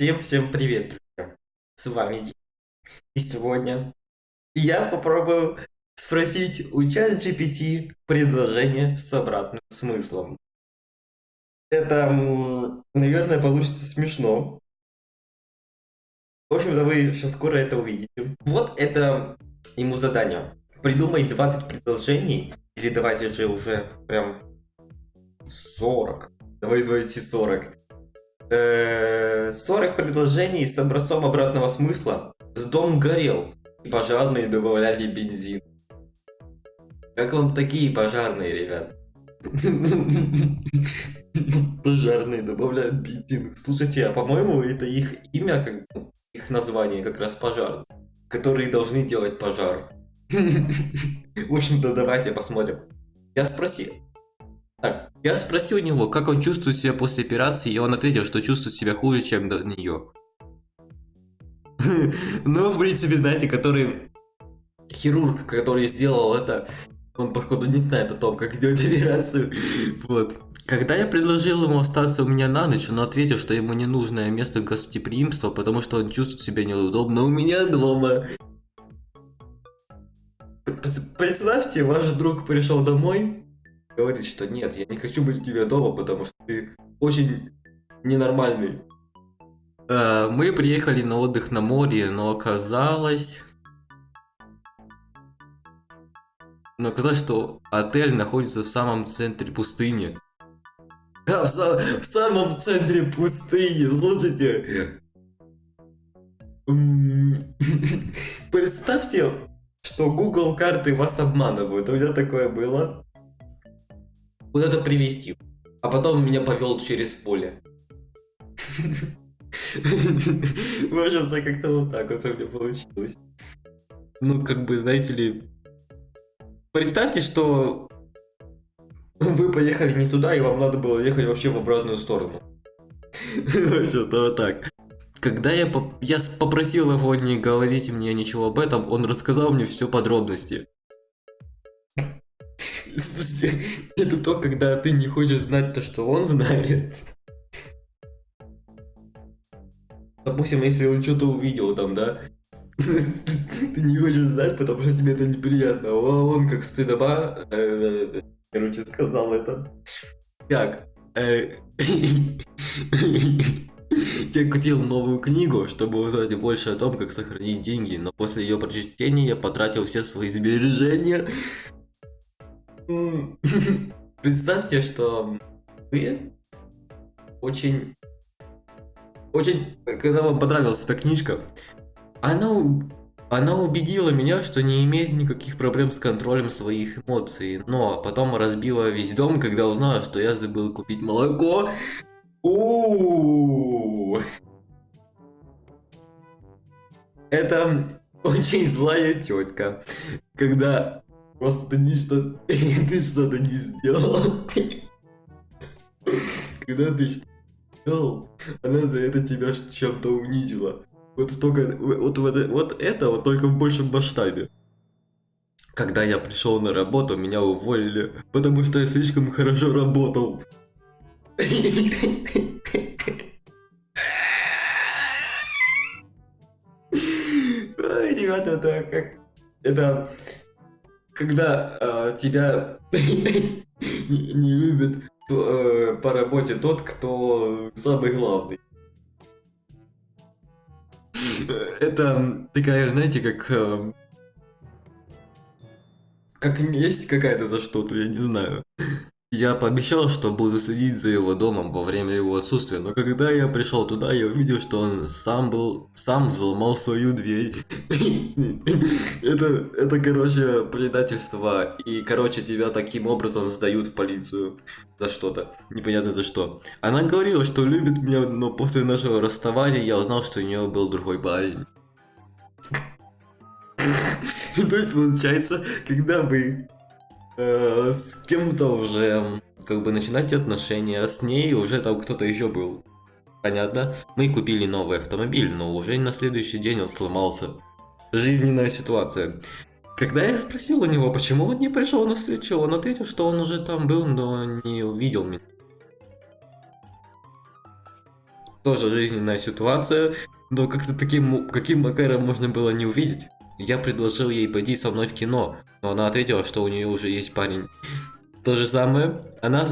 Всем-всем привет, друзья! С вами Дим. И сегодня я попробую спросить у ChatGPT предложение с обратным смыслом. Это, наверное, получится смешно. В общем-то, вы сейчас скоро это увидите. Вот это ему задание. Придумай 20 предложений, или давайте же уже прям 40. Давай давайте 40 40 э, предложений с образцом обратного смысла. С дом горел, и пожарные добавляли бензин. Как вам такие пожарные, ребят? Пожарные добавляют бензин. Слушайте, а по-моему это их имя, как их название как раз пожар, которые должны делать пожар. В общем-то, давайте посмотрим. Я спросил, так, я спросил у него, как он чувствует себя после операции, и он ответил, что чувствует себя хуже, чем до нее. Ну, в принципе, знаете, который хирург, который сделал это, он, походу, не знает о том, как сделать операцию. Вот. Когда я предложил ему остаться у меня на ночь, он ответил, что ему не нужное место гостеприимства, потому что он чувствует себя неудобно у меня дома. Представьте, ваш друг пришел домой, говорит, что нет, я не хочу быть у тебя дома, потому что ты очень ненормальный. Э, мы приехали на отдых на море, но оказалось... Но оказалось, что отель находится в самом центре пустыни. В, сам, в самом центре пустыни, слушайте. Представьте, что Google карты вас обманывают. У меня такое было куда-то привести, а потом меня повел через поле. В общем-то, как-то вот так вот у меня получилось. Ну, как бы, знаете ли... Представьте, что вы поехали не туда, и вам надо было ехать вообще в обратную сторону. Что-то вот так. Когда я, поп я попросил его не говорить мне ничего об этом, он рассказал мне все подробности. Это то, когда ты не хочешь знать то, что он знает. Допустим, если он что-то увидел там, да? Ты не хочешь знать, потому что тебе это неприятно. А он как стыдоба, э, короче, сказал это. Как? Э, я купил новую книгу, чтобы узнать больше о том, как сохранить деньги, но после ее прочтения я потратил все свои сбережения Представьте, что вы очень... Очень... Когда вам понравилась эта книжка, она, она убедила меня, что не имеет никаких проблем с контролем своих эмоций. Но потом разбила весь дом, когда узнала, что я забыл купить молоко. Это очень злая тетка. Когда Просто ты не что ты что-то не сделал. Когда ты что сделал, она за это тебя чем-то унизила. Вот только вот, вот, вот это вот только в большем масштабе. Когда я пришел на работу, меня уволили, потому что я слишком хорошо работал. Ой, ребята, это как... Это когда э, тебя не любит э, по работе тот, кто самый главный. Это такая, знаете, как... Э, как месть какая-то за что-то, я не знаю. Я пообещал, что буду следить за его домом во время его отсутствия, но когда я пришел туда, я увидел, что он сам был, сам взломал свою дверь. Это, это, короче, предательство, и, короче, тебя таким образом сдают в полицию за что-то, непонятно за что. Она говорила, что любит меня, но после нашего расставания я узнал, что у нее был другой парень. То есть, получается, когда вы Э, с кем-то уже как бы начинать отношения, а с ней уже там кто-то еще был. Понятно? Мы купили новый автомобиль, но уже на следующий день он сломался. Жизненная ситуация. Когда я спросил у него, почему он не пришел на встречу, он ответил, что он уже там был, но не увидел меня. тоже жизненная ситуация, но как-то таким, каким макаром можно было не увидеть. Я предложил ей пойти со мной в кино, но она ответила, что у нее уже есть парень. То же самое, она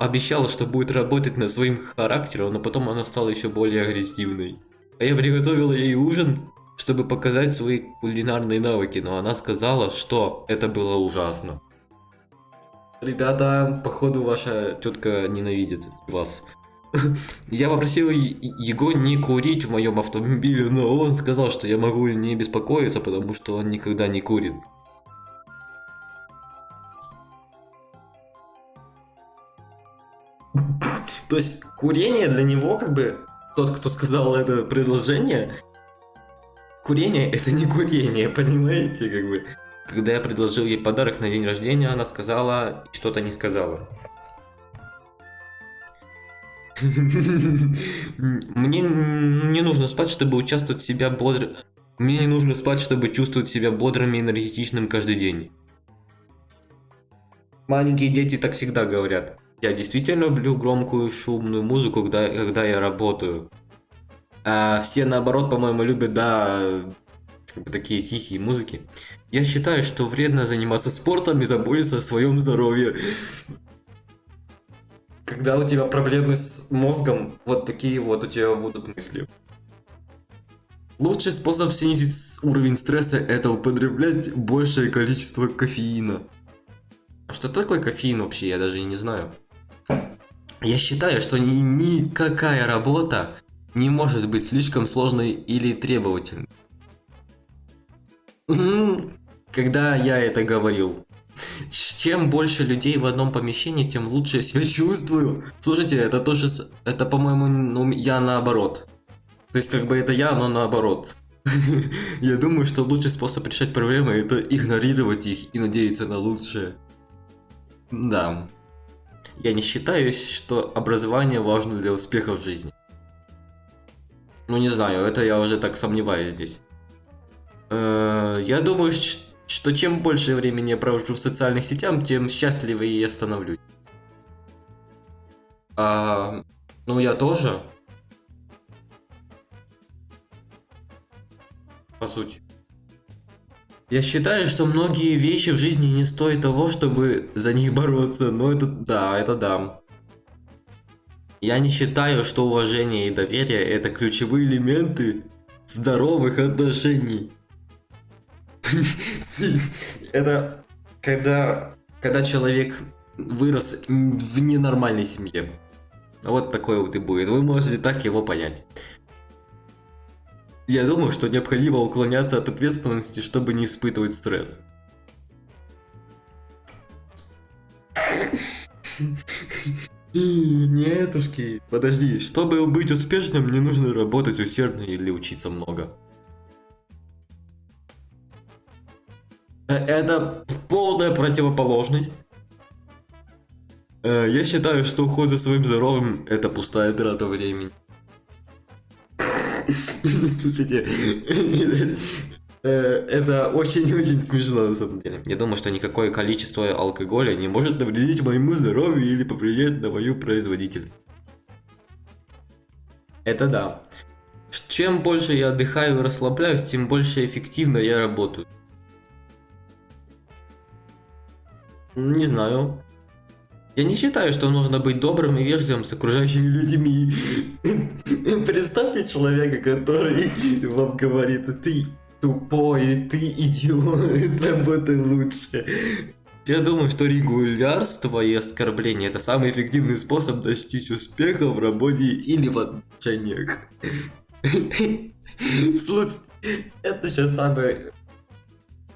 обещала, что будет работать над своим характером, но потом она стала еще более агрессивной. А я приготовила ей ужин, чтобы показать свои кулинарные навыки, но она сказала, что это было ужасно. Ребята, походу ваша тетка ненавидит вас. Я попросил его не курить в моем автомобиле, но он сказал, что я могу не беспокоиться, потому что он никогда не курит. То есть курение для него как бы тот, кто сказал это предложение, курение это не курение, понимаете, как бы. Когда я предложил ей подарок на день рождения, она сказала что-то не сказала. Мне не нужно спать, чтобы участвовать себя бодро... Мне не нужно спать, чтобы чувствовать себя бодрым и энергетичным каждый день. Маленькие дети так всегда говорят. Я действительно люблю громкую шумную музыку, когда, когда я работаю. А все наоборот, по-моему, любят, да, как бы такие тихие музыки. Я считаю, что вредно заниматься спортом и заботиться о своем здоровье. Когда у тебя проблемы с мозгом, вот такие вот у тебя будут мысли. Лучший способ снизить уровень стресса это употреблять большее количество кофеина. А что такое кофеин вообще, я даже не знаю. Я считаю, что ни, никакая работа не может быть слишком сложной или требовательной. Когда я это говорил, чем больше людей в одном помещении, тем лучше я себя чувствую. Слушайте, это тоже, это, по-моему, ну, я наоборот. То есть, как бы это я, но наоборот. Я думаю, что лучший способ решать проблемы это игнорировать их и надеяться на лучшее. Да. Я не считаю, что образование важно для успеха в жизни. Ну не знаю, это я уже так сомневаюсь здесь. Э, я думаю, что чем больше времени я провожу в социальных сетях, тем счастливее я становлюсь. А, ну я тоже. По сути. Я считаю, что многие вещи в жизни не стоят того, чтобы за них бороться, но это да, это да. Я не считаю, что уважение и доверие это ключевые элементы здоровых отношений. Это когда, когда человек вырос в ненормальной семье. Вот такой вот и будет. Вы можете так его понять. Я думаю, что необходимо уклоняться от ответственности, чтобы не испытывать стресс. Нетушки, подожди, чтобы быть успешным, не нужно работать усердно или учиться много. Это полная противоположность. Э, я считаю, что уход за своим здоровьем это пустая трата времени. Слушайте, э, это очень-очень смешно на самом деле. Я думаю, что никакое количество алкоголя не может навредить моему здоровью или повлиять на мою производительность. Это да. Чем больше я отдыхаю и расслабляюсь, тем больше эффективно я работаю. Не знаю. Я не считаю, что нужно быть добрым и вежливым с окружающими людьми. Представьте человека, который вам говорит, ты тупой, ты идиот, работай лучше. Я думаю, что регулярство и оскорбление это самый эффективный способ достичь успеха в работе или в отношениях. Слушайте, это сейчас самое...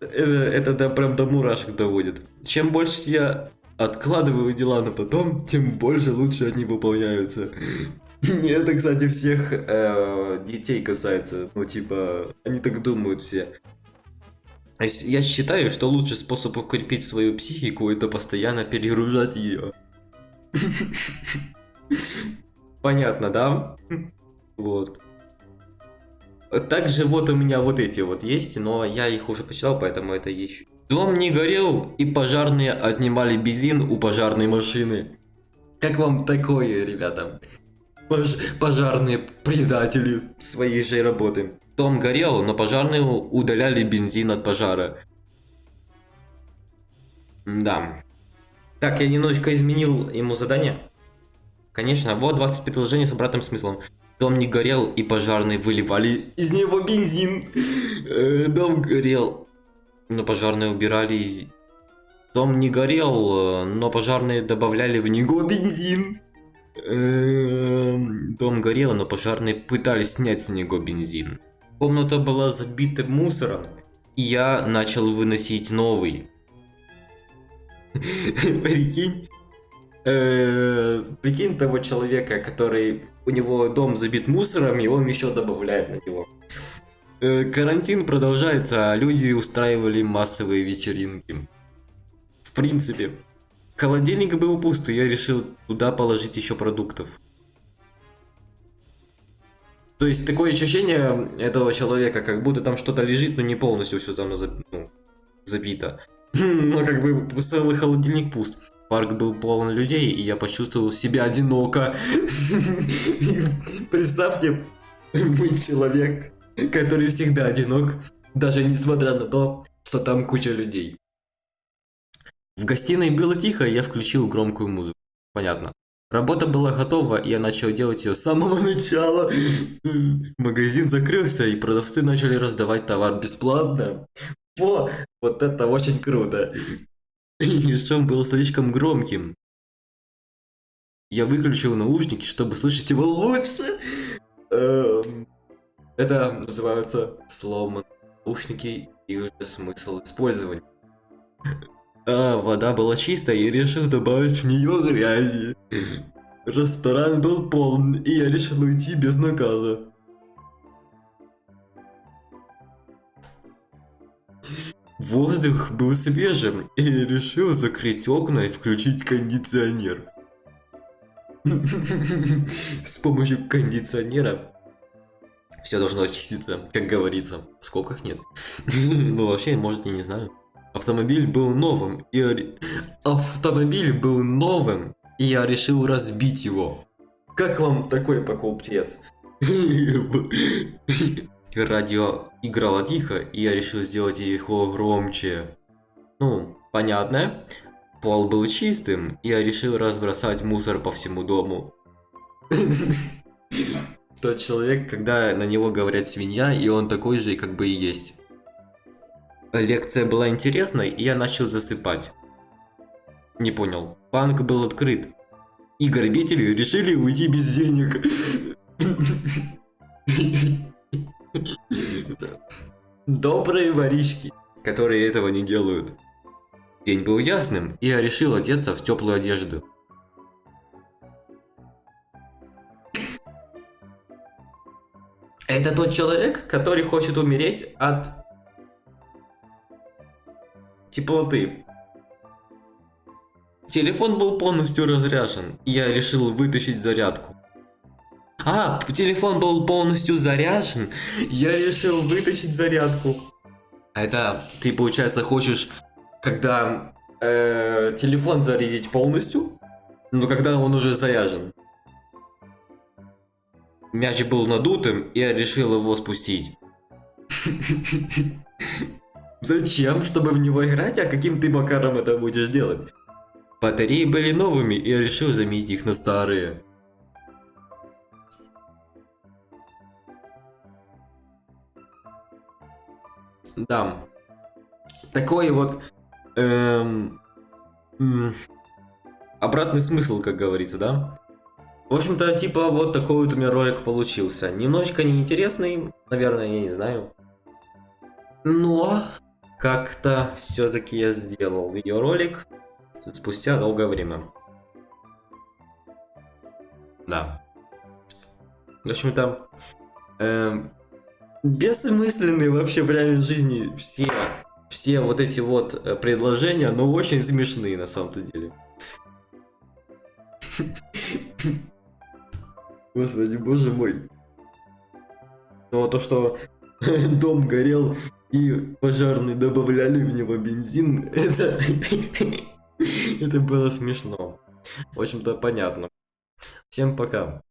Это, это да, прям до мурашек доводит. Чем больше я откладываю дела на потом, тем больше лучше они выполняются. Это, кстати, всех э, детей касается. Ну, типа, они так думают все. Я считаю, что лучший способ укрепить свою психику это постоянно перегружать ее. Понятно, да? Вот. Также вот у меня вот эти вот есть, но я их уже почитал, поэтому это еще Дом не горел, и пожарные отнимали бензин у пожарной машины. Как вам такое, ребята? Пож- пожарные предатели своей же работы. Дом горел, но пожарные удаляли бензин от пожара. Да. Так, я немножечко изменил ему задание. Конечно, вот 20 предложений с обратным смыслом. Дом не горел, и пожарные выливали из него бензин. Э, Дом горел, но пожарные убирали. Дом не горел, э, но пожарные добавляли в него бензин. Эм, Дом горел, но пожарные пытались снять с него бензин. Комната была забита мусором, и я начал выносить новый. Прикинь, э, прикинь того человека, который у него дом забит мусором, и он еще добавляет на него. Э, Карантин продолжается, а люди устраивали массовые вечеринки. В принципе, холодильник был пуст, и я решил туда положить еще продуктов. То есть такое ощущение этого человека, как будто там что-то лежит, но не полностью все там ну, забито. Но как бы целый холодильник пуст. Парк был полон людей, и я почувствовал себя одиноко. Представьте, быть человек, который всегда одинок, даже несмотря на то, что там куча людей. В гостиной было тихо, и я включил громкую музыку. Понятно. Работа была готова, и я начал делать ее с самого начала. Магазин закрылся, и продавцы начали раздавать товар бесплатно. Во, вот это очень круто. И шум был слишком громким. Я выключил наушники, чтобы слышать его лучше. Эм, Это называется сломан наушники и уже смысл использования. А, вода была чистая, и решил добавить в нее грязи. Ресторан был полон, и я решил уйти без наказа. Воздух был свежим, и я решил закрыть окна и включить кондиционер. С помощью кондиционера все должно очиститься, как говорится. В скобках нет. Ну, вообще, может, я не знаю. Автомобиль был новым, и Автомобиль был новым, и я решил разбить его. Как вам такой покупец? Радио играло тихо, и я решил сделать его громче. Ну, понятно. Пол был чистым, и я решил разбросать мусор по всему дому. Тот человек, когда на него говорят свинья, и он такой же, как бы и есть. Лекция была интересной, и я начал засыпать. Не понял. Банк был открыт. И грабители решили уйти без денег. Добрые воришки, которые этого не делают. День был ясным, и я решил одеться в теплую одежду. Это тот человек, который хочет умереть от теплоты. Телефон был полностью разряжен, я решил вытащить зарядку. А, телефон был полностью заряжен, я решил вытащить зарядку. А это ты, получается, хочешь, когда э, телефон зарядить полностью, но когда он уже заряжен. Мяч был надутым, и я решил его спустить. Зачем? Чтобы в него играть? А каким ты макаром это будешь делать? Батареи были новыми, и я решил заменить их на старые. Да. Такой вот... эм, обратный смысл, как говорится, да? В общем-то, типа, вот такой вот у меня ролик получился. Немножечко неинтересный, наверное, я не знаю. Но как-то все-таки я сделал видеоролик спустя долгое время. Да. В общем-то, эм, бессмысленные вообще в реальной жизни все, все вот эти вот э, предложения, но очень смешные на самом-то деле. Господи, боже мой. А то, что дом горел и пожарные добавляли в него бензин, это... это было смешно. В общем-то, понятно. Всем пока.